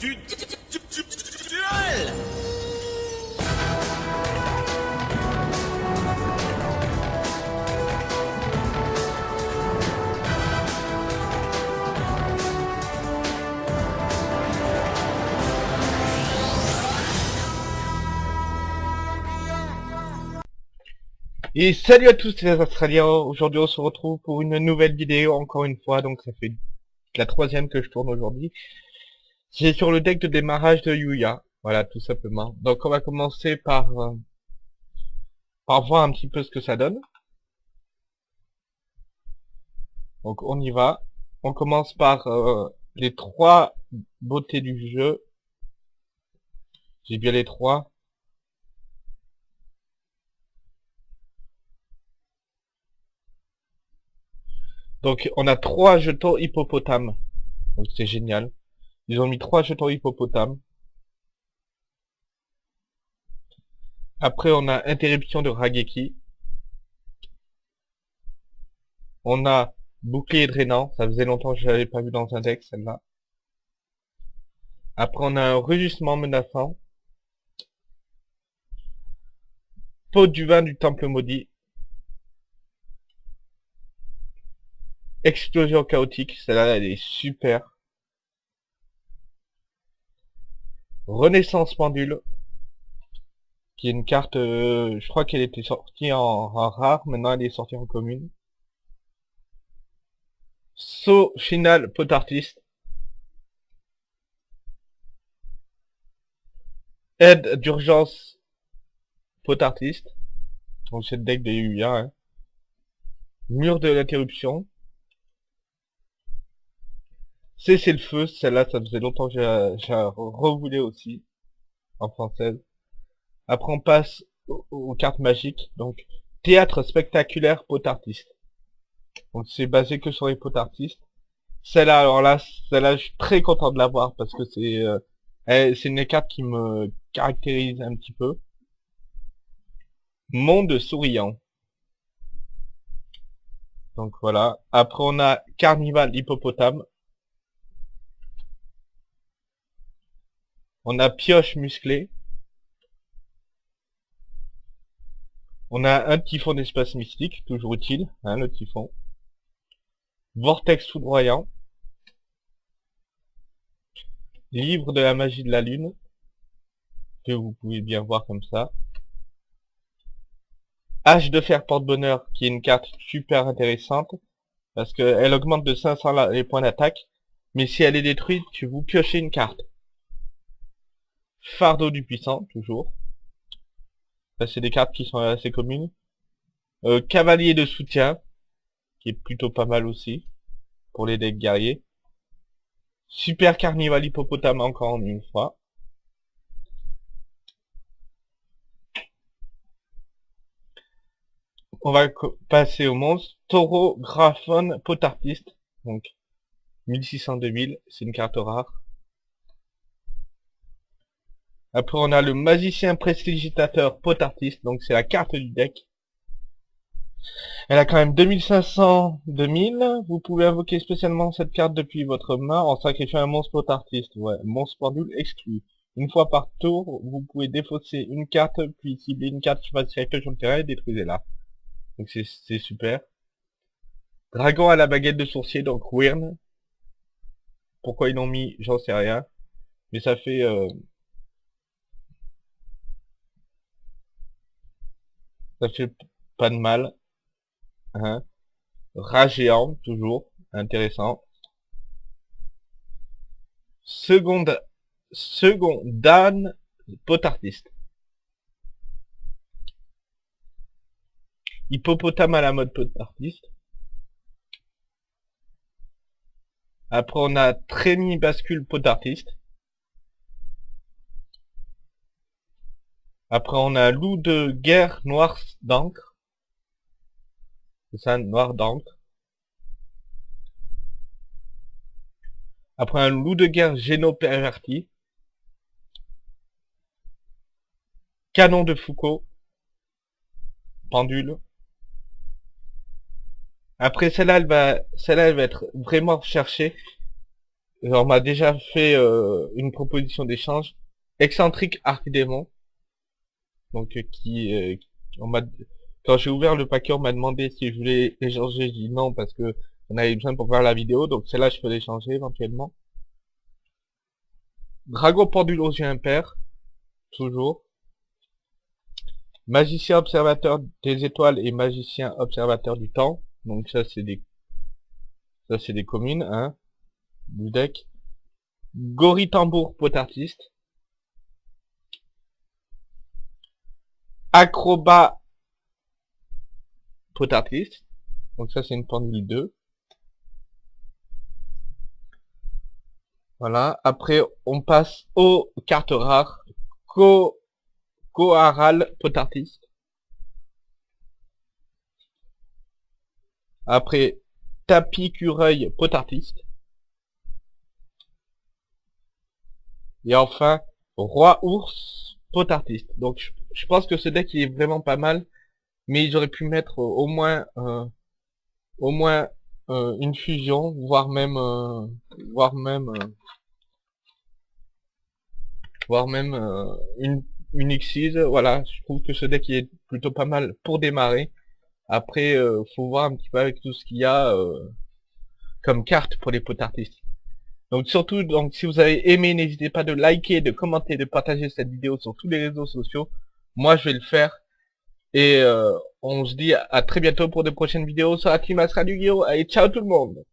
Et salut à tous les Australiens, aujourd'hui on se retrouve pour une nouvelle vidéo encore une fois, donc ça fait la troisième que je tourne aujourd'hui. C'est sur le deck de démarrage de Yuya, voilà tout simplement. Donc on va commencer par, euh, par voir un petit peu ce que ça donne. Donc on y va. On commence par euh, les trois beautés du jeu. J'ai bien les trois. Donc on a trois jetons hippopotame. Donc c'est génial. Ils ont mis trois jetons hippopotame. Après on a interruption de Rageki. On a bouclier drainant. Ça faisait longtemps que je l'avais pas vu dans un deck celle-là. Après on a un rugissement menaçant. Peau du vin du temple maudit. Explosion chaotique, celle-là elle est super. Renaissance pendule, qui est une carte, euh, je crois qu'elle était sortie en, rare, maintenant elle est sortie en commune. Saut final pot artiste. Aide d'urgence pot artiste. Donc c'est le deck de Yuya. Hein. Mur de l'interruption. Cessez le feu, celle-là, ça faisait longtemps que j'ai revoulé aussi, en française. Après, on passe aux, cartes magiques, donc, théâtre spectaculaire pot artiste. Donc, c'est basé que sur les pot artistes. Celle-là, alors là, celle-là, je suis très content de l'avoir, parce que c'est, euh, c'est une carte qui me caractérise un petit peu. Monde souriant. Donc voilà. Après, on a Carnival Hippopotame. On a pioche musclée. On a un typhon d'espace mystique, toujours utile, hein, le typhon. Vortex foudroyant. Livre de la magie de la lune. Que vous pouvez bien voir comme ça. Hache de fer porte-bonheur, qui est une carte super intéressante. Parce qu'elle augmente de 500 la- les points d'attaque. Mais si elle est détruite, tu vous piochez une carte. Fardeau du puissant, toujours. C'est des cartes qui sont assez communes. Euh, Cavalier de soutien, qui est plutôt pas mal aussi, pour les decks guerriers. Super Carnival Hippopotame encore une fois. On va passer au monstre. Taureau Graphone Potartiste. Donc, 1600-2000, c'est une carte rare. Après, on a le magicien prestigitateur pot artiste, donc c'est la carte du deck. Elle a quand même 2500, 2000. Vous pouvez invoquer spécialement cette carte depuis votre main en sacrifiant un monstre pot artiste. Ouais, monstre pendule exclu. Une fois par tour, vous pouvez défausser une carte, puis cibler une carte qui va se sur le terrain et détruisez-la. Donc c'est super. Dragon à la baguette de sourcier, donc Wyrn. Pourquoi ils l'ont mis, j'en sais rien. Mais ça fait... euh, Ça fait pas de mal. Hein. Toujours. Intéressant. Seconde, second Dan potartiste. Hippopotame à la mode potartiste. Après on a Trémi bascule potartiste. Après, on a loup de guerre noir d'encre. C'est ça, noir d'encre. Après, un loup de guerre géno-perverti. Canon de Foucault. Pendule. Après, celle-là, elle va, celle-là, elle va être vraiment recherchée. on m'a déjà fait euh, une proposition d'échange. Excentrique Archdémon. Donc euh, qui, euh, quand j'ai ouvert le paquet, on m'a demandé si je voulais échanger. J'ai dit non parce que on avait besoin pour voir la vidéo. Donc celle-là, je peux l'échanger éventuellement. Dragon Pendulosien Impair. Toujours. Magicien observateur des étoiles et magicien observateur du temps. Donc ça c'est des ça c'est des communes, hein, du deck. Gori Tambour pot artiste. Acrobat pot artiste. Donc ça c'est une pendule 2. Voilà. Après on passe aux cartes rares. Co Koharal Potartiste. Après, Tapis Cureuil Potartiste. Et enfin, Roi Ours Potartiste. Donc je, pense que ce deck il est vraiment pas mal. Mais ils auraient pu mettre au moins euh, au moins euh, une fusion, voire même euh, voire même voire même une une Xyz, voilà, je trouve que ce deck est plutôt pas mal pour démarrer. Après, euh, faut voir un petit peu avec tout ce qu'il y a euh, comme carte pour les potes artistiques. Donc surtout, donc si vous avez aimé, n'hésitez pas de liker, de commenter, de partager cette vidéo sur tous les réseaux sociaux. Moi, je vais le faire. Et euh, on se dit à très bientôt pour de prochaines vidéos team Astra du Allez, ciao tout le monde